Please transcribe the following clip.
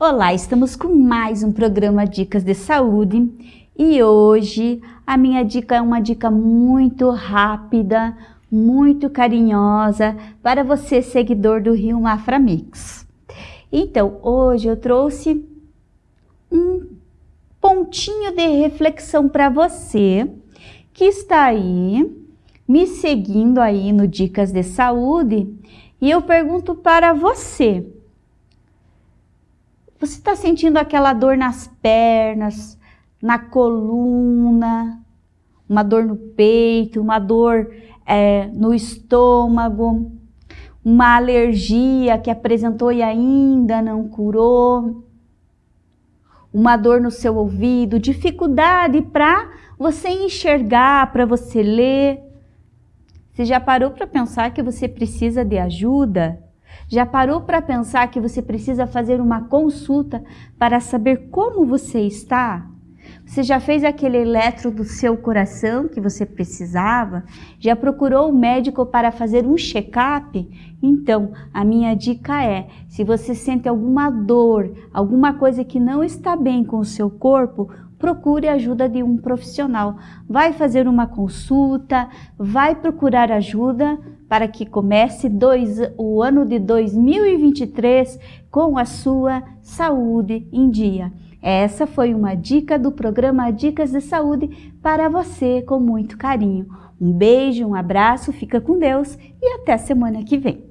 Olá, estamos com mais um programa Dicas de Saúde e hoje a minha dica é uma dica muito rápida, muito carinhosa para você seguidor do Rio Mafra Mix. Então, hoje eu trouxe um pontinho de reflexão para você que está aí me seguindo aí no Dicas de Saúde e eu pergunto para você, você está sentindo aquela dor nas pernas, na coluna, uma dor no peito, uma dor é, no estômago, uma alergia que apresentou e ainda não curou, uma dor no seu ouvido, dificuldade para você enxergar, para você ler. Você já parou para pensar que você precisa de ajuda? Já parou para pensar que você precisa fazer uma consulta para saber como você está? Você já fez aquele eletro do seu coração que você precisava? Já procurou o um médico para fazer um check-up? Então, a minha dica é, se você sente alguma dor, alguma coisa que não está bem com o seu corpo, procure a ajuda de um profissional. Vai fazer uma consulta, vai procurar ajuda para que comece dois, o ano de 2023 com a sua saúde em dia. Essa foi uma dica do programa Dicas de Saúde para você com muito carinho. Um beijo, um abraço, fica com Deus e até semana que vem.